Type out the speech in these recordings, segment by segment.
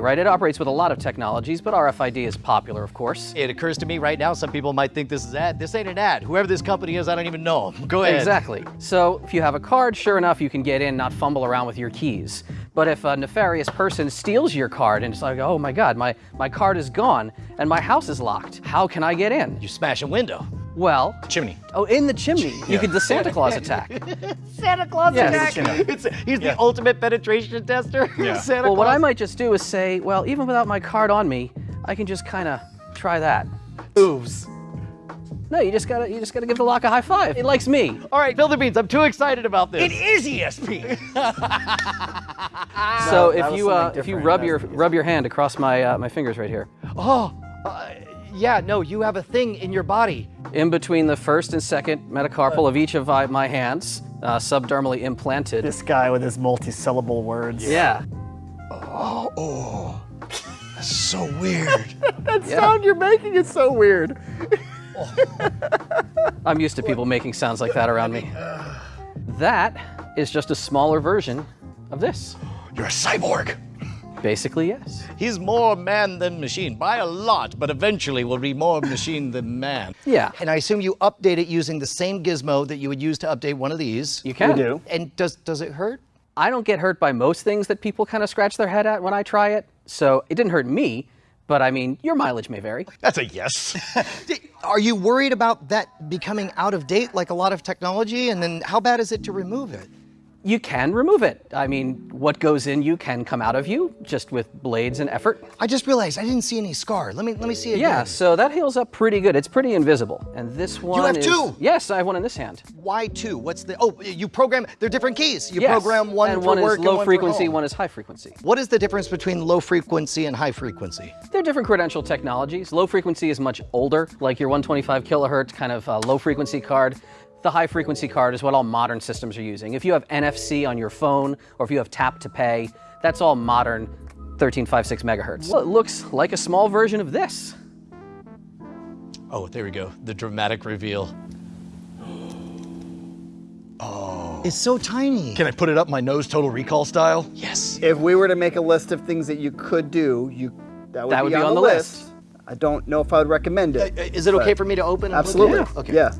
Right? It operates with a lot of technologies, but RFID is popular, of course. It occurs to me right now, some people might think this is ad. This ain't an ad. Whoever this company is, I don't even know. Go ahead. Exactly. So if you have a card, sure enough, you can get in, not fumble around with your keys. But if a nefarious person steals your card and it's like, oh my God, my, my card is gone and my house is locked, how can I get in? You smash a window. Well, Chimney. oh, in the chimney, you could the Santa Claus attack. Santa Claus Yes. attack. It's, he's the ultimate penetration tester. Yeah. Santa Well, what I might just do is say, well, even without my card on me, I can just kind of try that. Oops. No, you just gotta, you just gotta give the lock a high five. It likes me. All right, Bill the Beans, I'm too excited about this. It is ESP. So that if you, uh, if you rub your, was- rub your hand across my, uh, my fingers right here, Oh, uh, yeah, no, you have a thing in your body. in between the first and second metacarpal of each of my, my hands, uh, subdermally implanted. This guy with his multi-syllable words. Yeah. Oh. That's so weird. That sound you're making is so weird. I'm used to people making sounds like that around me. That is just a smaller version of this. You're a cyborg. Basically, yes. He's more man than machine by a lot, but eventually will be more machine than man. Yeah. And I assume you update it using the same gizmo that you would use to update one of these. You can. We do. And does does it hurt? I don't get hurt by most things that people kind of scratch their head at when I try it. So it didn't hurt me, but I mean, your mileage may vary. That's a yes. Are you worried about that becoming out of date like a lot of technology? And then how bad is it to remove it? You can remove it. I mean, what goes in you can come out of you just with blades and effort. I just realized I didn't see any scar. Let me let me see it. Yeah, again. so that heals up pretty good. It's pretty invisible. And this one You have is- two? Yes, I have one in this hand. Why two? What's the? Oh, you program. They're different keys. You Yes, program one and for one work is low one frequency, one is high frequency. What is the difference between low frequency and high frequency? They're different credential technologies. Low frequency is much older, like your 125 kilohertz kind of uh, low frequency card. The high frequency card is what all modern systems are using. If you have NFC on your phone, or if you have tap to pay, that's all modern 1356 megahertz. Well, it looks like a small version of this. Oh, there we go. The dramatic reveal. Oh. It's so tiny. Can I put it up my nose total recall style? yes. If we were to make a list of things that you could do, you that would, That be, on, the list. I don't know if I would recommend it. Uh, Is it okay for me to open? and look at Absolutely. it? Okay. Yeah.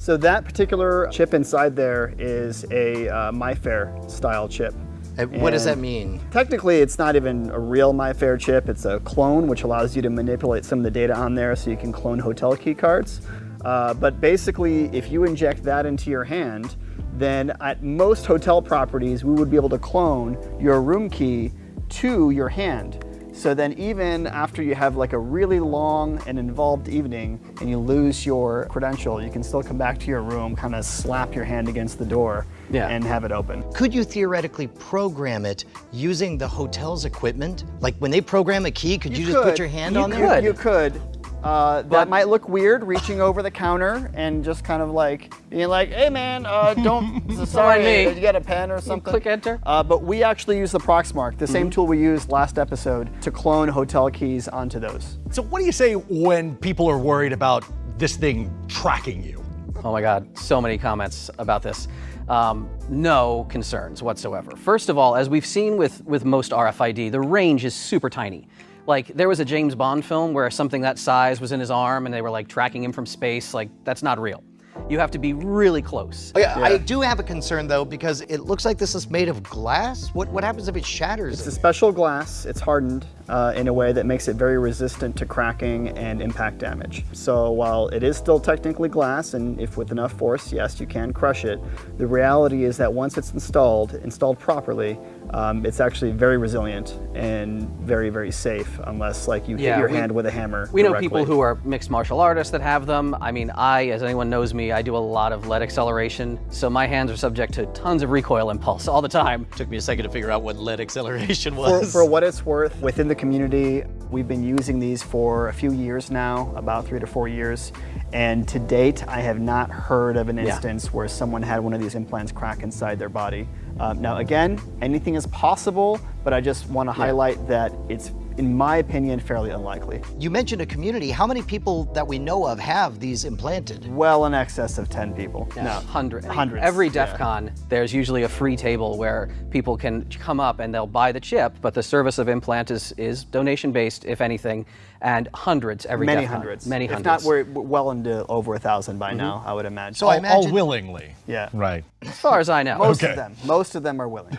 So that particular chip inside there is a uh, MIFARE style chip. Uh, What does that mean? Technically, it's not even a real MIFARE chip. It's a clone, which allows you to manipulate some of the data on there so you can clone hotel key cards. Uh, but basically, if you inject that into your hand, then at most hotel properties, we would be able to clone your room key to your hand. So then even after you have like a really long and involved evening and you lose your credential, you can still come back to your room, kind of slap your hand against the door Yeah. and have it open. Could you theoretically program it using the hotel's equipment? Like when they program a key, could you, just put your hand You on could. there? You could. Uh, that might look weird, reaching over the counter and just kind of like being like, "Hey, man, uh, don't. sorry, me." you get a pen or something." click enter. Uh, but we actually use the Proxmark, the Mm-hmm. same tool we used last episode, to clone hotel keys onto those. So what do you say when people are worried about this thing tracking you? Oh my God, so many comments about this. Um, no concerns whatsoever. First of all, as we've seen with, with most RFID, the range is super tiny. Like there was a James Bond film where something that size was in his arm and they were like tracking him from space. Like that's not real. You have to be really close. Oh, yeah, I do have a concern though because it looks like this is made of glass. What what happens if it shatters? It's a special glass. It's hardened uh, in a way that makes it very resistant to cracking and impact damage. So while it is still technically glass, and if with enough force, yes, you can crush it, the reality is that once it's installed, installed properly, um, it's actually very resilient and very, very safe unless like you Yeah, hit your we- hand with a hammer. We know people who are mixed martial artists that have them. I mean, I, as anyone knows me, I do a lot of lead acceleration, so my hands are subject to tons of recoil impulse all the time. Took me a second to figure out what lead acceleration For, was. for what it's worth, within the community, we've been using these for a few years now, about three to four years. And to date, I have not heard of an Yeah. instance where someone had one of these implants crack inside their body. Um, now, again, anything is possible, but I just want to highlight that it's in my opinion, fairly unlikely. You mentioned a community. How many people that we know of have these implanted? Well in excess of 10 people. No. Hundred. Hundreds, Every yeah. DEF CON, there's usually a free table where people can come up and they'll buy the chip, but the service of implant is, is donation based, if anything, and hundreds every Many DEF CON. hundreds. Many if hundreds. not, we're we're well into over a thousand by now, mm-hmm. I would imagine. So I all, all willingly. Yeah. Right. as far as I know. most Okay. of them, most of them are willing.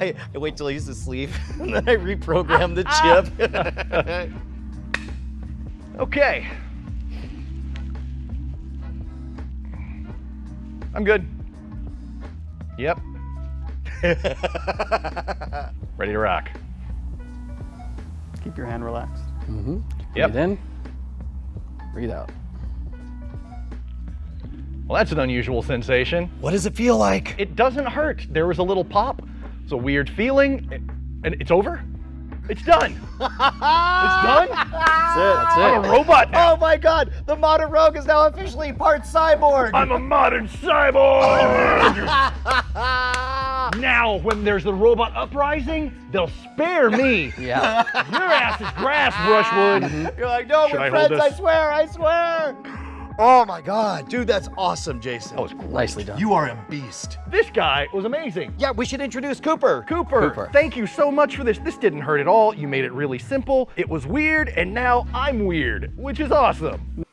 I, I wait till he's asleep and then I reprogram the chip. Okay. I'm good. Yep. Ready to rock. Keep your hand relaxed. Mm-hmm. Yep. Breathe in, breathe out. Well, that's an unusual sensation. what does it feel like? It doesn't hurt. There was a little pop. It's a weird feeling, and it's over. It's done. it's done. That's it. That's it. I'm a robot now. Oh my god, the modern rogue is now officially part cyborg. I'm a modern cyborg. now, when there's the robot uprising, they'll spare me. Yeah. Your ass is grass, Brushwood. You're like, no, Should we're I friends, I swear, I swear. Oh my god, dude, that's awesome, Jason. That was great. Nicely done. you are a beast. This guy was amazing. Yeah, we should introduce Cooper. Cooper, Cooper. thank you so much for this. This didn't hurt at all. You made it really simple. It was weird, and now I'm weird, which is awesome.